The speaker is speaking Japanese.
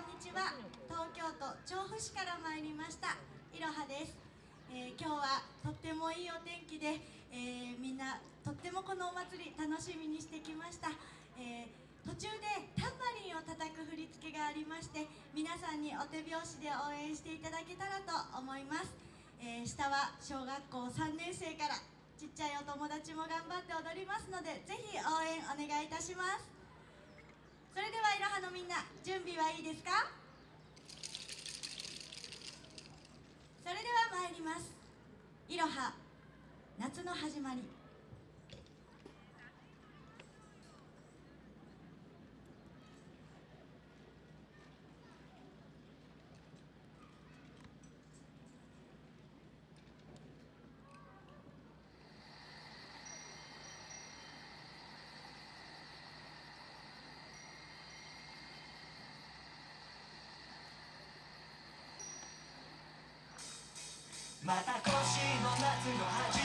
んにちは。東京都調布市から参りました。いろはです、えー、今日はとってもいいお天気で、えー、みんなとってもこのお祭り楽しみにしてきました、えー、途中でタンバリンを叩く振り付けがありまして皆さんにお手拍子で応援していただけたらと思います、え下は小学校3年生からちっちゃいお友達も頑張って踊りますのでぜひ応援お願いいたします。それではのみんな準備はいいですか？それでは参ります。いろは夏の始まり。また今年の夏の始